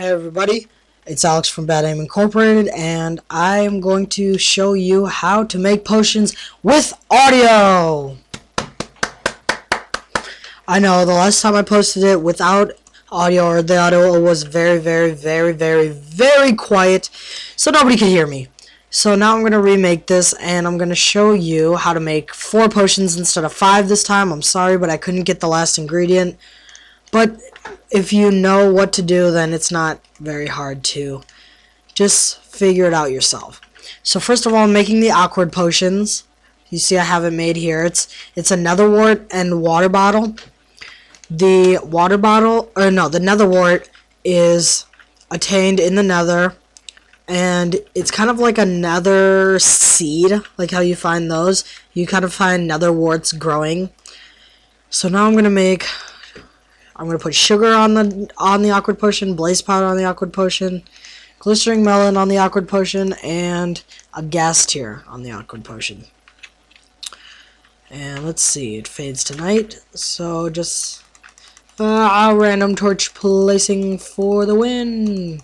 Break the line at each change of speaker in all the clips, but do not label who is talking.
Hey everybody, it's Alex from Bad Aim Incorporated, and I am going to show you how to make potions with audio! I know, the last time I posted it without audio, or the audio was very, very, very, very, very quiet, so nobody could hear me. So now I'm going to remake this, and I'm going to show you how to make four potions instead of five this time. I'm sorry, but I couldn't get the last ingredient. But if you know what to do, then it's not very hard to just figure it out yourself. So first of all, making the awkward potions. You see I have it made here. It's it's a nether wart and water bottle. The water bottle, or no, the nether wart is attained in the nether. And it's kind of like a nether seed, like how you find those. You kind of find nether warts growing. So now I'm going to make I'm gonna put sugar on the on the awkward potion, blaze powder on the awkward potion, glistering melon on the awkward potion, and a ghast tear on the awkward potion. And let's see, it fades tonight, so just uh, random torch placing for the win.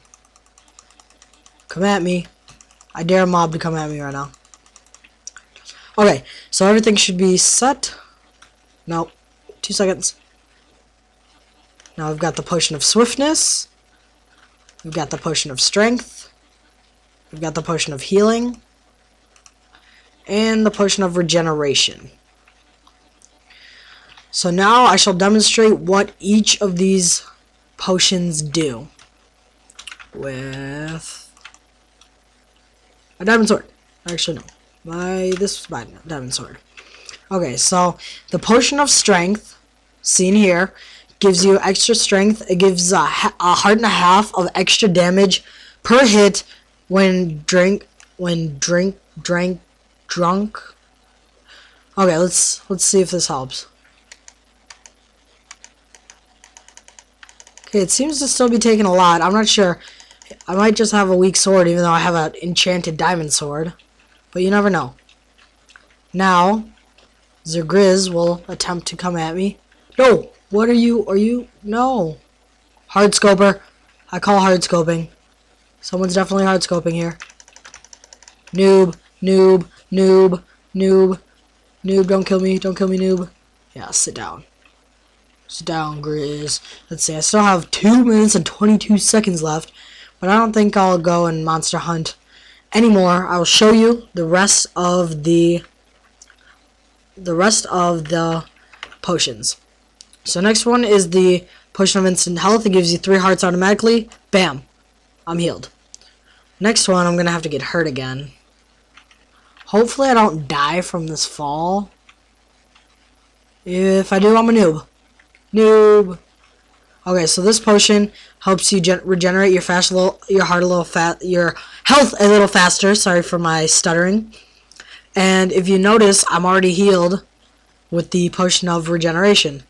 Come at me. I dare a mob to come at me right now. Okay, so everything should be set. Nope. Two seconds. Now we've got the potion of swiftness. We've got the potion of strength. We've got the potion of healing. And the potion of regeneration. So now I shall demonstrate what each of these potions do. With a diamond sword. Actually, no. My this was my diamond sword. Okay, so the potion of strength, seen here, gives you extra strength. It gives a, a heart and a half of extra damage per hit when drink when drink drank drunk. Okay, let's let's see if this helps. Okay, it seems to still be taking a lot. I'm not sure. I might just have a weak sword, even though I have an enchanted diamond sword. But you never know. Now, Zergriz will attempt to come at me. No! What are you? Are you? No. Hard scoper. I call hard scoping. Someone's definitely hard scoping here. Noob, noob, noob, noob, noob. Don't kill me. Don't kill me, noob. Yeah, sit down. Sit down, Grizz. Let's see. I still have 2 minutes and 22 seconds left. But I don't think I'll go and monster hunt anymore. I will show you the rest of the the rest of the potions. So next one is the Potion of Instant Health. It gives you 3 hearts automatically. Bam. I'm healed. Next one, I'm going to have to get hurt again. Hopefully I don't die from this fall. If I do, I'm a noob. Noob. Okay, so this potion helps you regenerate your fast little, your heart a little fat, your health a little faster. Sorry for my stuttering. And if you notice, I'm already healed with the potion of regeneration.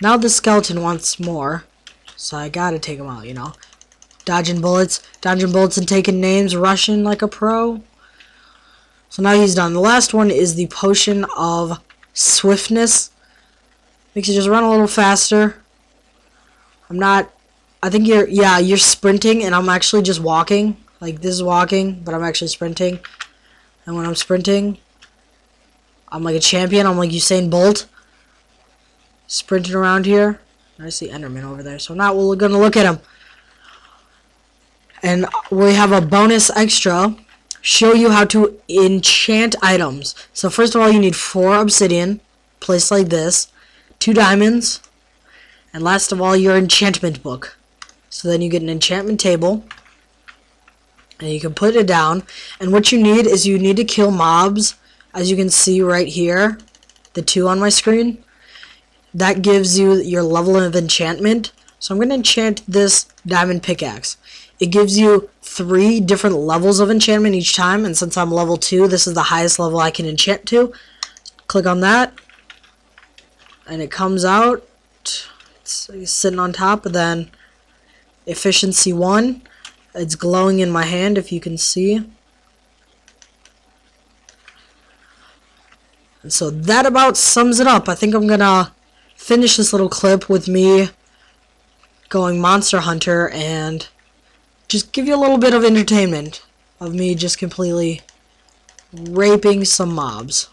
Now the skeleton wants more. So I gotta take him out, you know. Dodging bullets. Dodging bullets and taking names. Rushing like a pro. So now he's done. The last one is the potion of swiftness. Makes you just run a little faster. I'm not... I think you're... Yeah, you're sprinting and I'm actually just walking. Like, this is walking, but I'm actually sprinting. And when I'm sprinting, I'm like a champion. I'm like Usain Bolt sprinting around here. I see Enderman over there. So now we're going to look at him. And we have a bonus extra. Show you how to enchant items. So first of all, you need four obsidian. Placed like this. Two diamonds. And last of all, your enchantment book. So then you get an enchantment table. And you can put it down. And what you need is you need to kill mobs. As you can see right here. The two on my screen that gives you your level of enchantment. So I'm going to enchant this diamond pickaxe. It gives you three different levels of enchantment each time, and since I'm level 2, this is the highest level I can enchant to. Click on that, and it comes out. It's sitting on top, and then efficiency 1. It's glowing in my hand, if you can see. And so that about sums it up. I think I'm going to finish this little clip with me going Monster Hunter and just give you a little bit of entertainment of me just completely raping some mobs.